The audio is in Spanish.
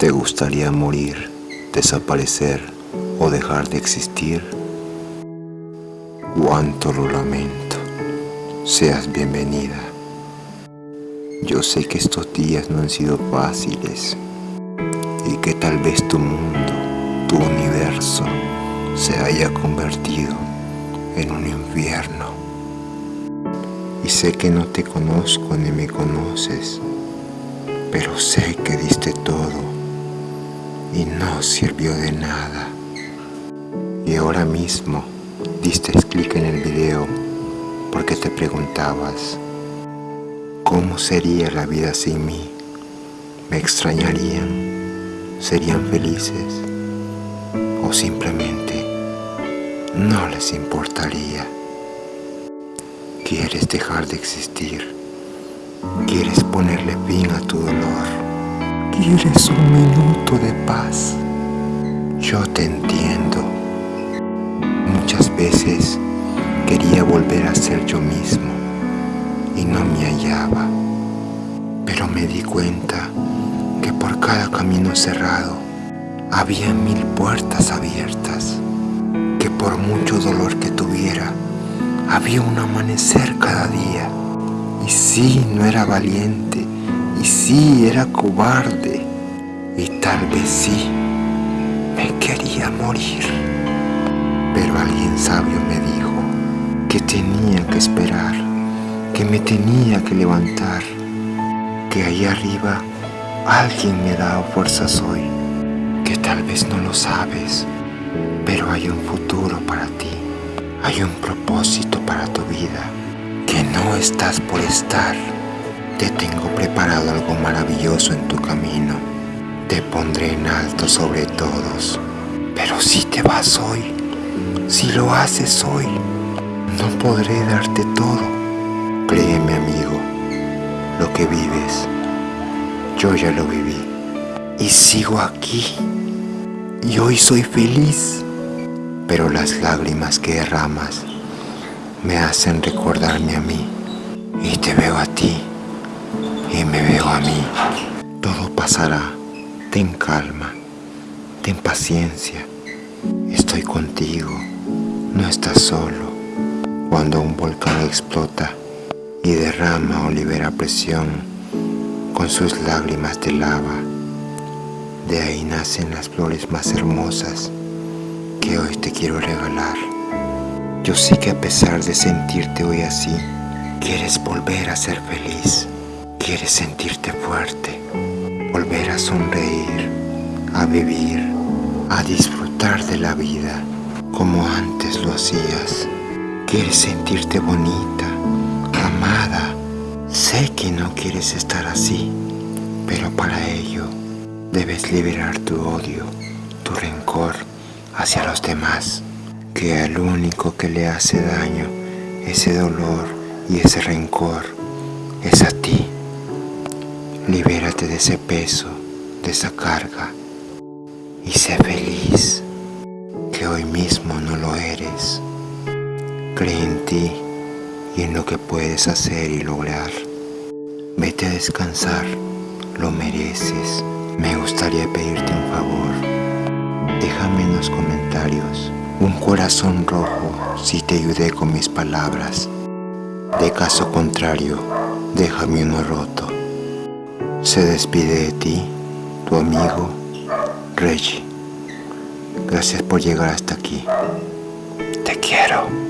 ¿Te gustaría morir, desaparecer o dejar de existir? Cuánto lo lamento. Seas bienvenida. Yo sé que estos días no han sido fáciles y que tal vez tu mundo, tu universo, se haya convertido en un infierno. Y sé que no te conozco ni me conoces, pero sé que diste todo y no sirvió de nada. Y ahora mismo diste clic en el video porque te preguntabas ¿Cómo sería la vida sin mí? ¿Me extrañarían? ¿Serían felices? ¿O simplemente no les importaría? ¿Quieres dejar de existir? ¿Quieres ponerle fin a tu dolor? ¿Quieres un minuto de volver a ser yo mismo y no me hallaba. Pero me di cuenta que por cada camino cerrado había mil puertas abiertas. Que por mucho dolor que tuviera, había un amanecer cada día. Y sí, no era valiente, y sí, era cobarde. Y tal vez sí, me quería morir. Pero alguien sabio me dijo que tenía que esperar, que me tenía que levantar, que ahí arriba alguien me daba fuerzas hoy, que tal vez no lo sabes, pero hay un futuro para ti, hay un propósito para tu vida, que no estás por estar. Te tengo preparado algo maravilloso en tu camino. Te pondré en alto sobre todos. Pero si te vas hoy, si lo haces hoy, no podré darte todo. Créeme amigo, lo que vives, yo ya lo viví. Y sigo aquí. Y hoy soy feliz. Pero las lágrimas que derramas me hacen recordarme a mí. Y te veo a ti y me veo a mí. Todo pasará. Ten calma. Ten paciencia. Estoy contigo. No estás solo. Cuando un volcán explota y derrama o libera presión con sus lágrimas de lava, de ahí nacen las flores más hermosas que hoy te quiero regalar. Yo sé que a pesar de sentirte hoy así, quieres volver a ser feliz. Quieres sentirte fuerte, volver a sonreír, a vivir, a disfrutar de la vida como antes lo hacías. Quieres sentirte bonita, amada. Sé que no quieres estar así, pero para ello debes liberar tu odio, tu rencor hacia los demás, que al único que le hace daño ese dolor y ese rencor es a ti. Libérate de ese peso, de esa carga y sé feliz, que hoy mismo no lo eres. Cree en ti y en lo que puedes hacer y lograr. Vete a descansar, lo mereces. Me gustaría pedirte un favor. Déjame en los comentarios un corazón rojo si te ayudé con mis palabras. De caso contrario, déjame uno roto. Se despide de ti, tu amigo Reggie. Gracias por llegar hasta aquí. Te quiero.